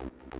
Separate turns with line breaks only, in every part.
you.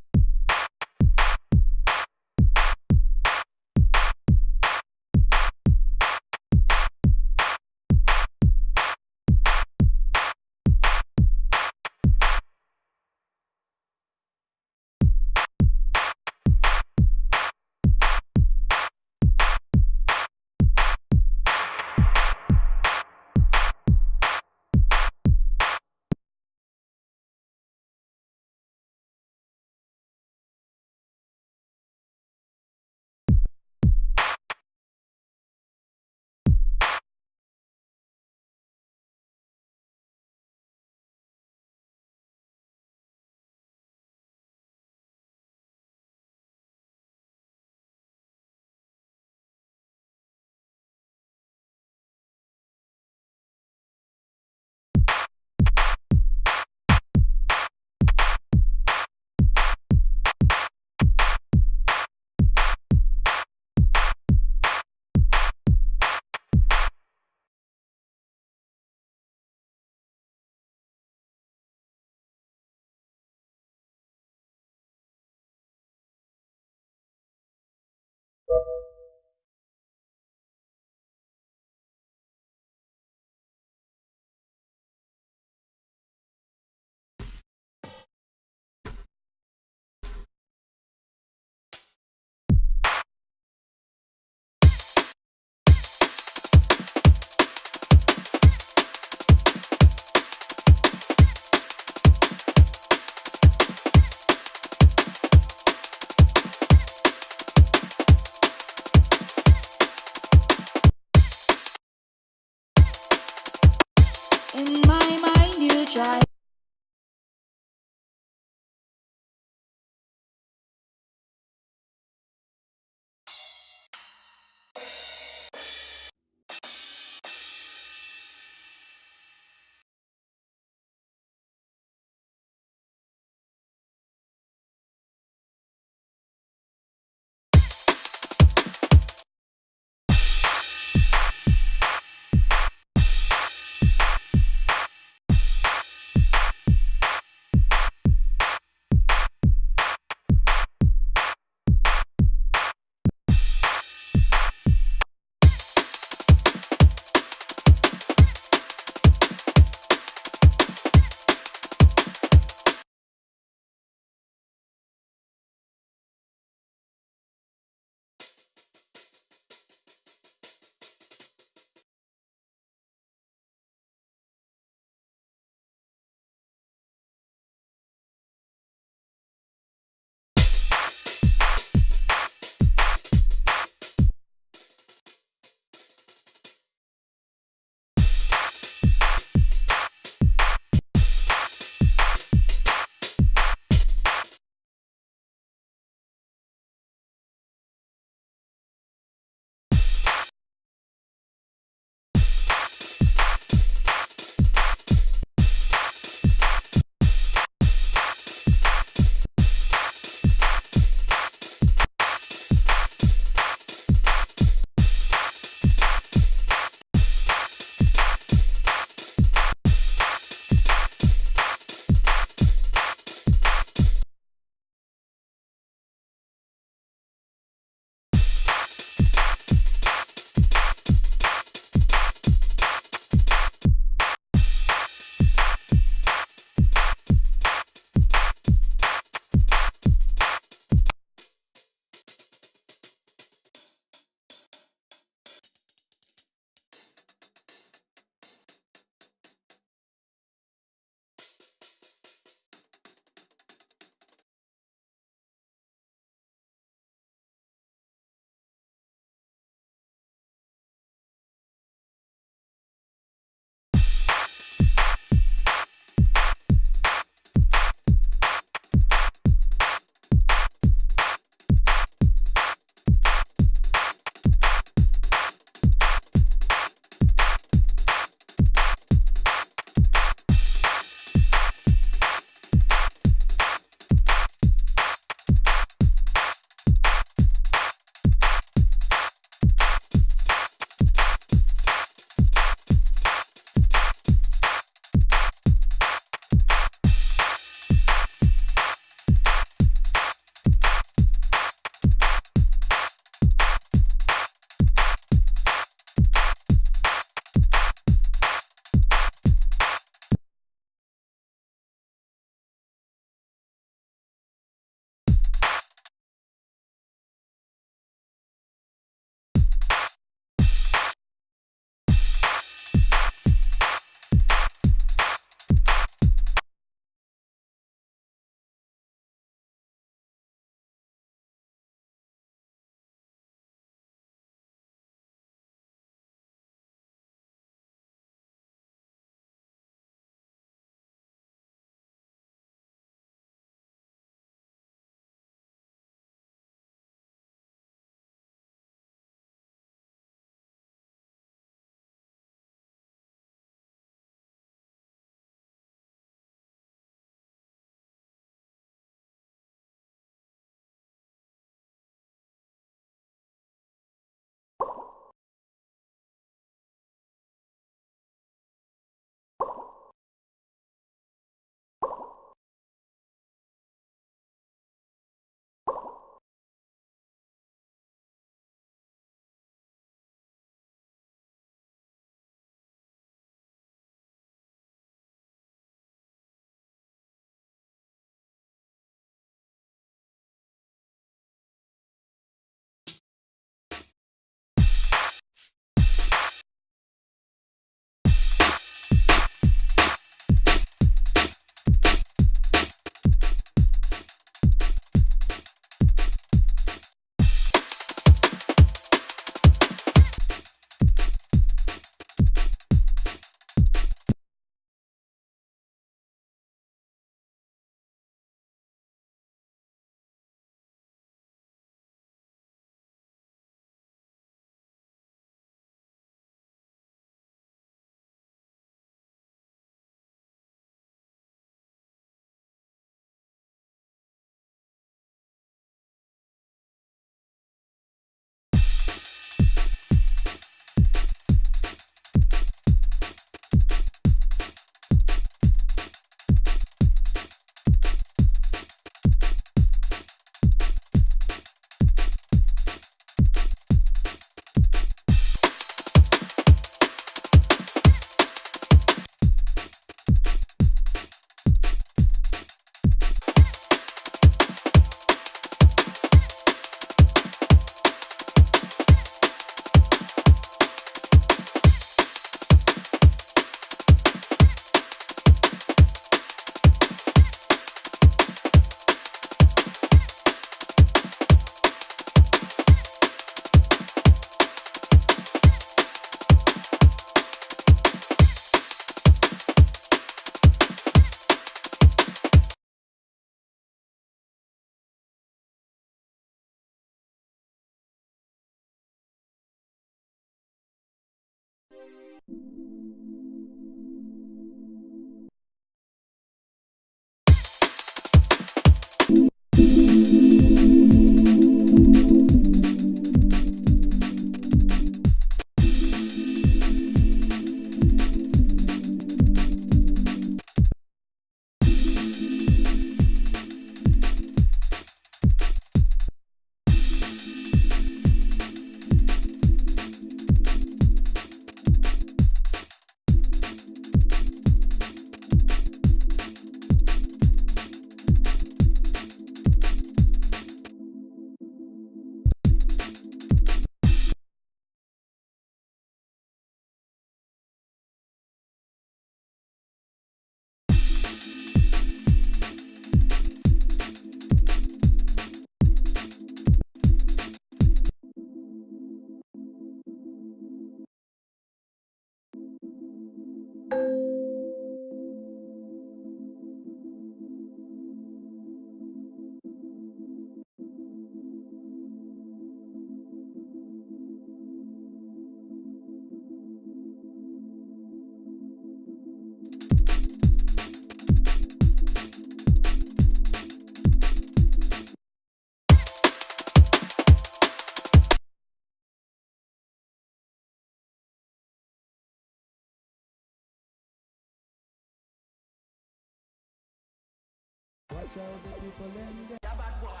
tell the people in there. Yeah, bad boy.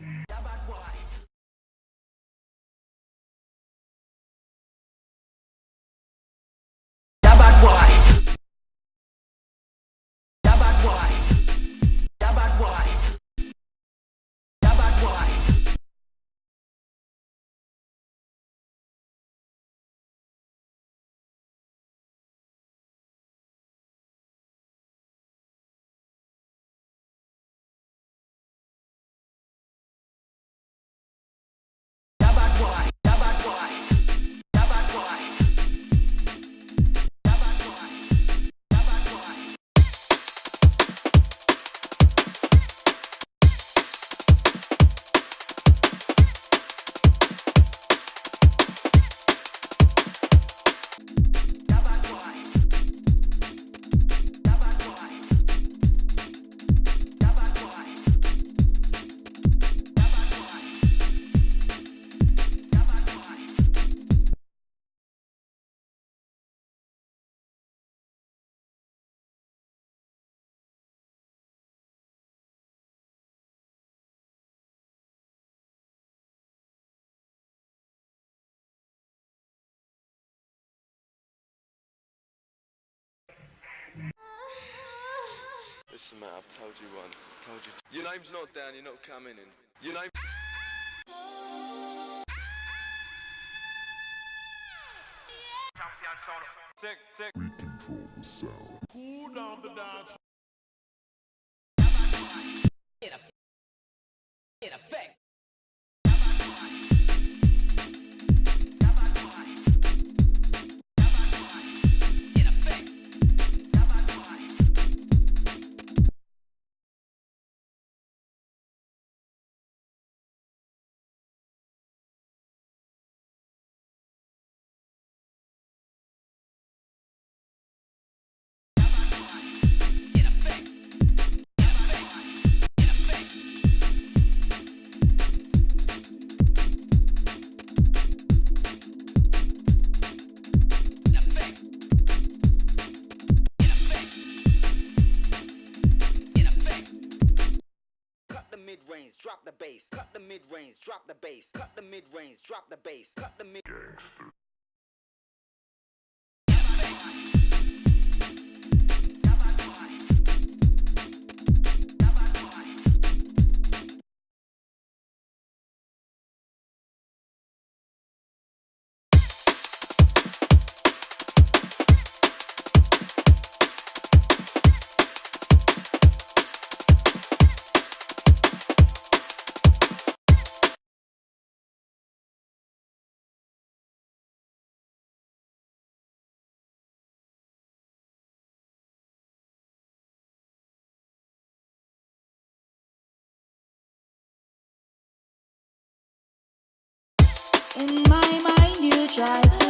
Yeah.
Listen, mate, I've told you once. Told you. Your name's not down. You're not coming in. Your name.
Tick, tick.
Cool down the dance.
Range, drop the bass. Cut the mid range, drop the bass. Cut the mid.
In my mind, you try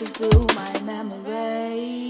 Looking through
my memory.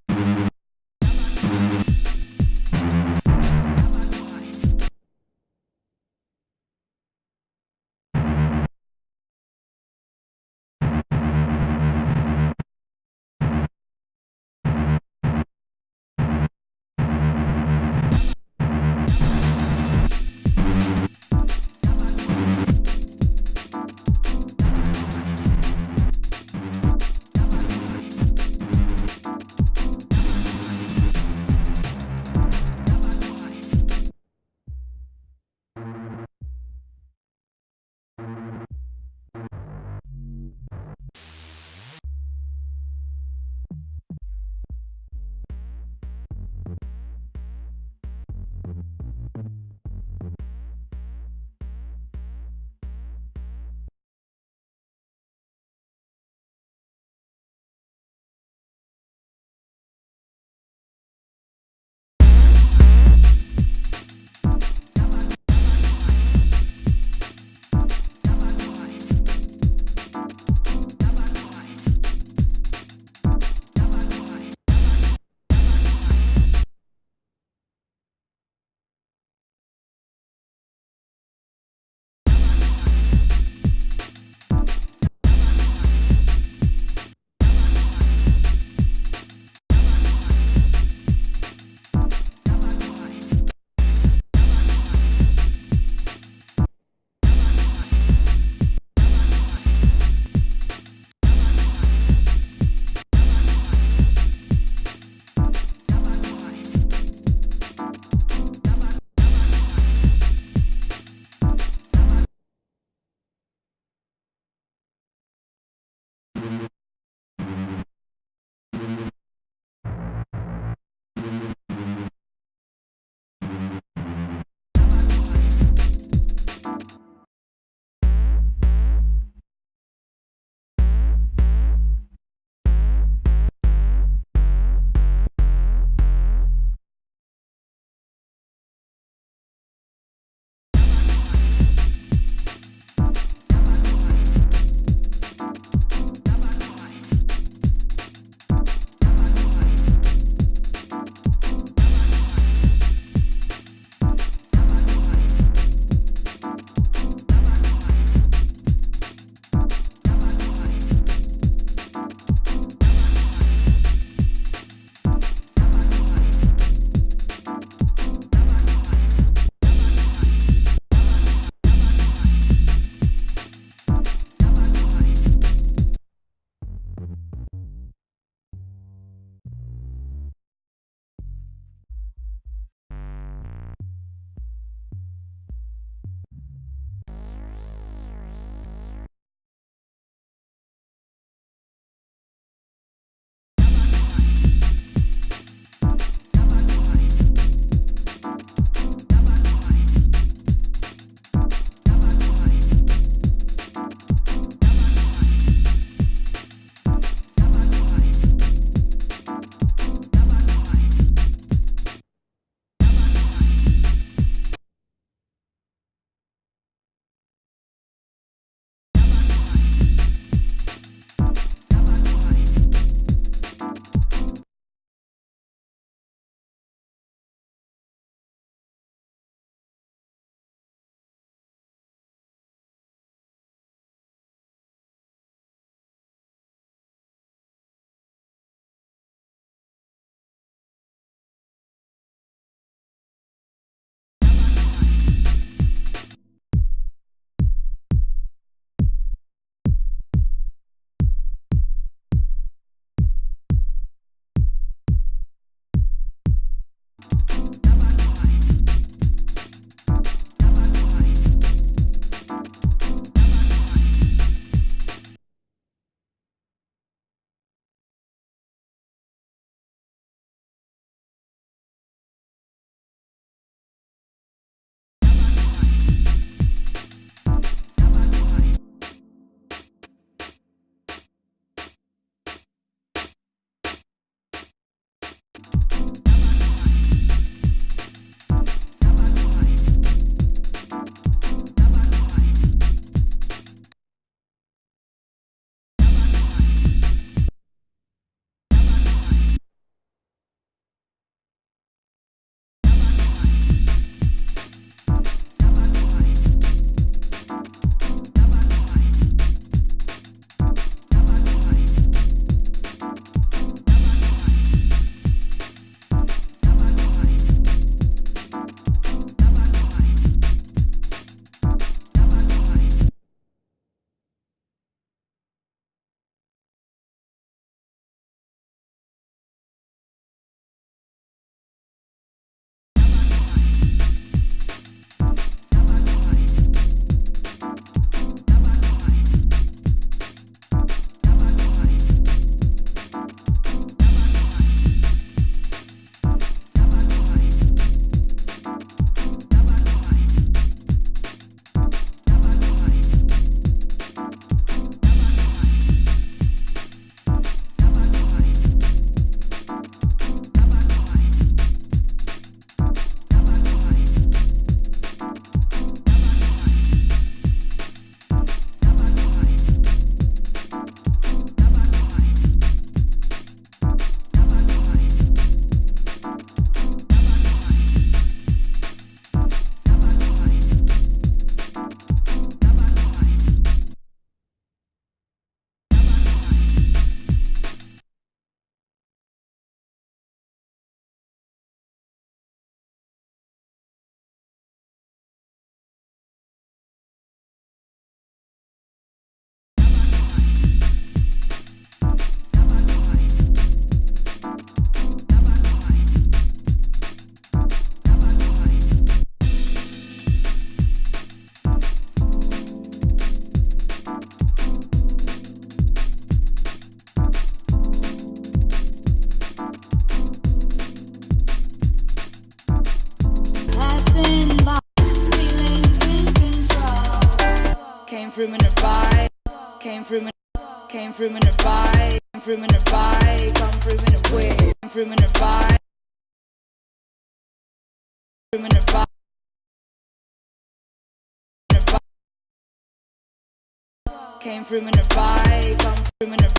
Came through in a bike, come through in a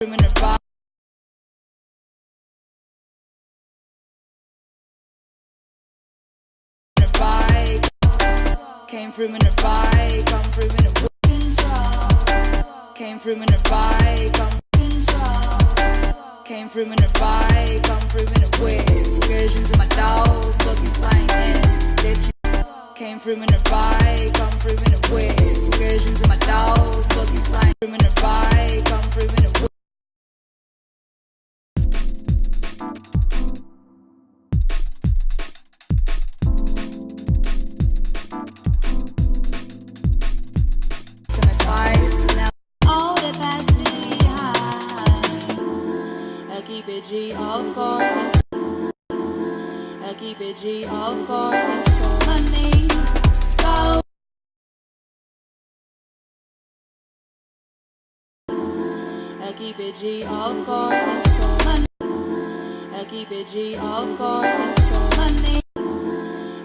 through in a in bike. Came through in a bike, come through in a. Came through in a bike, come Came through in a bike, come through in a whip. Excursions with my dogs, looking slanging. Came through in a bike, come through in a whip. Excursions with my dogs, looking slanging. Through in a bike, come through in a whip. Keep it G, of course. I keep it G, of course. I keep it G, of course.
Money,
I keep it G, of course.
money,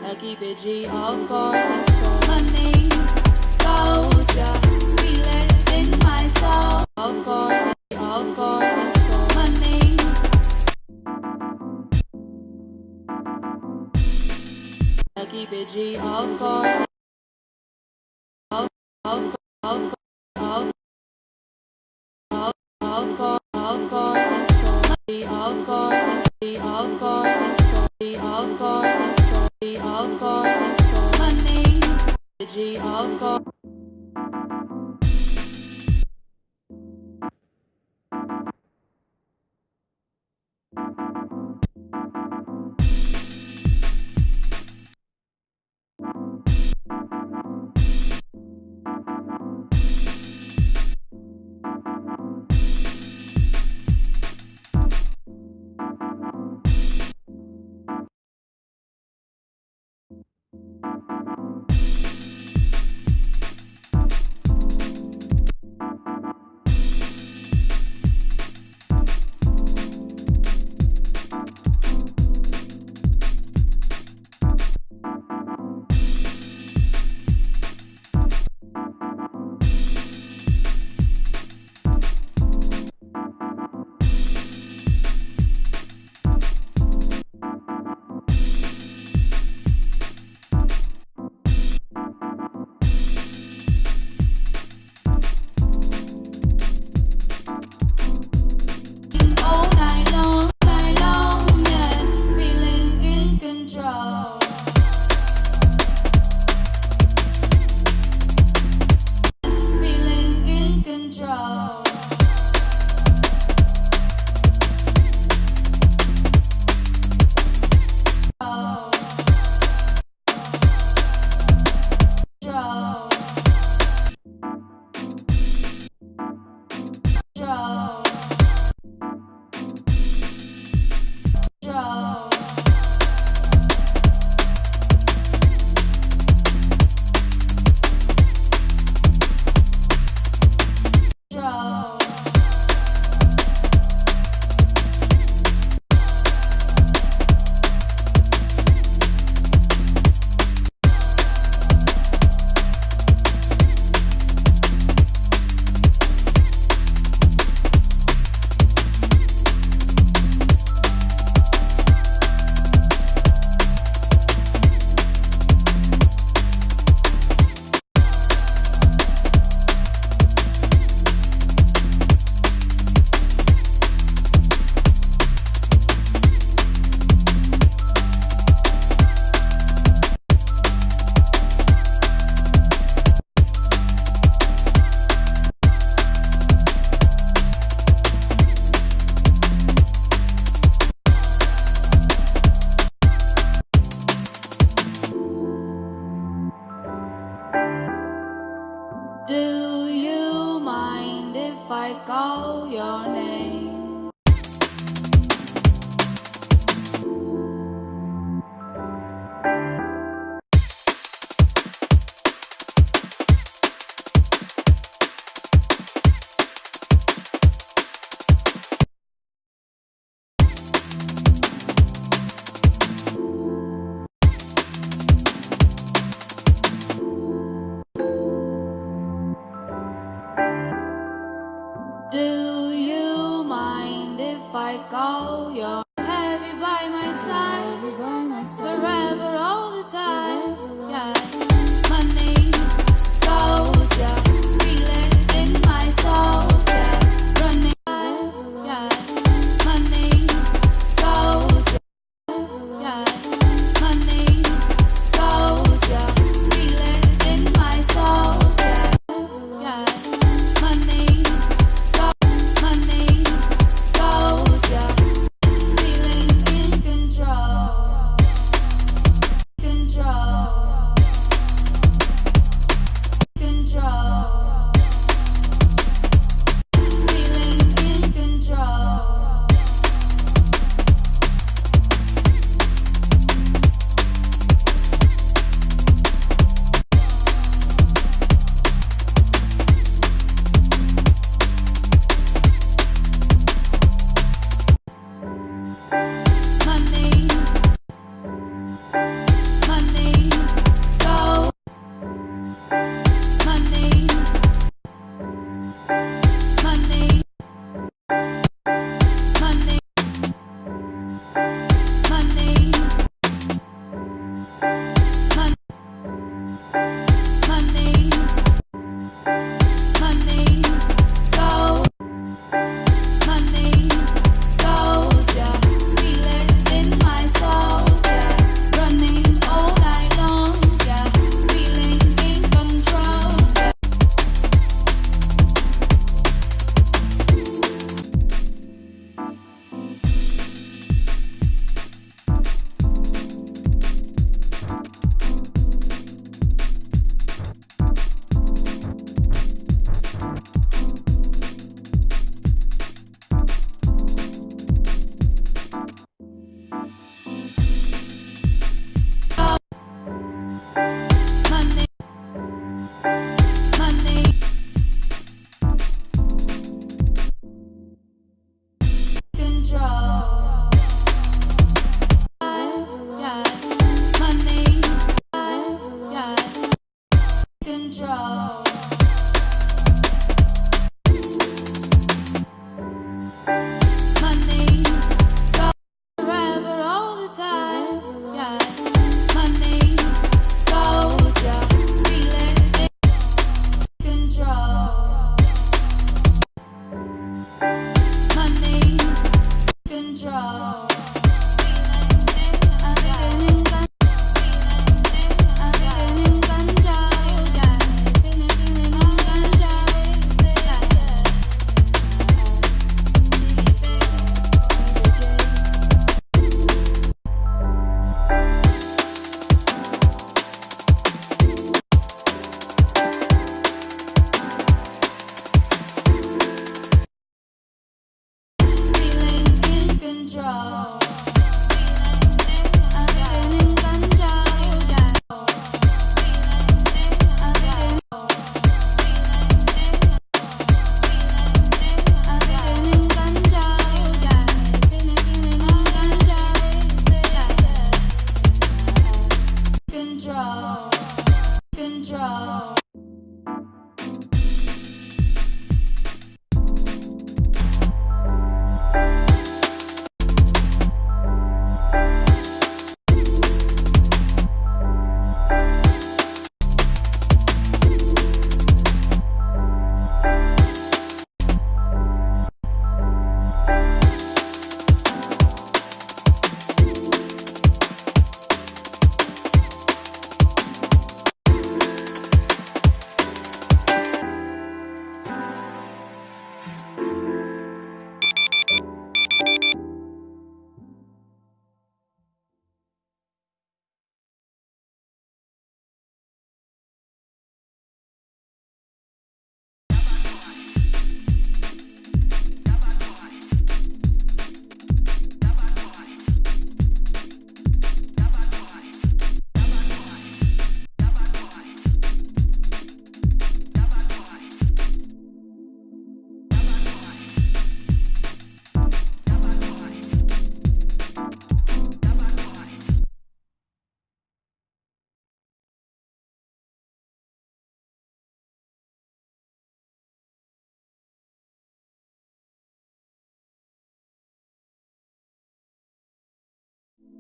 I keep it G, of course.
money, go. Just feel it in my soul.
Of course, of course. I keep it G, of course. Of, of, of, of, of, of course, of. G, of course. G, of course. G, of course. G, of course.
money,
G, of course.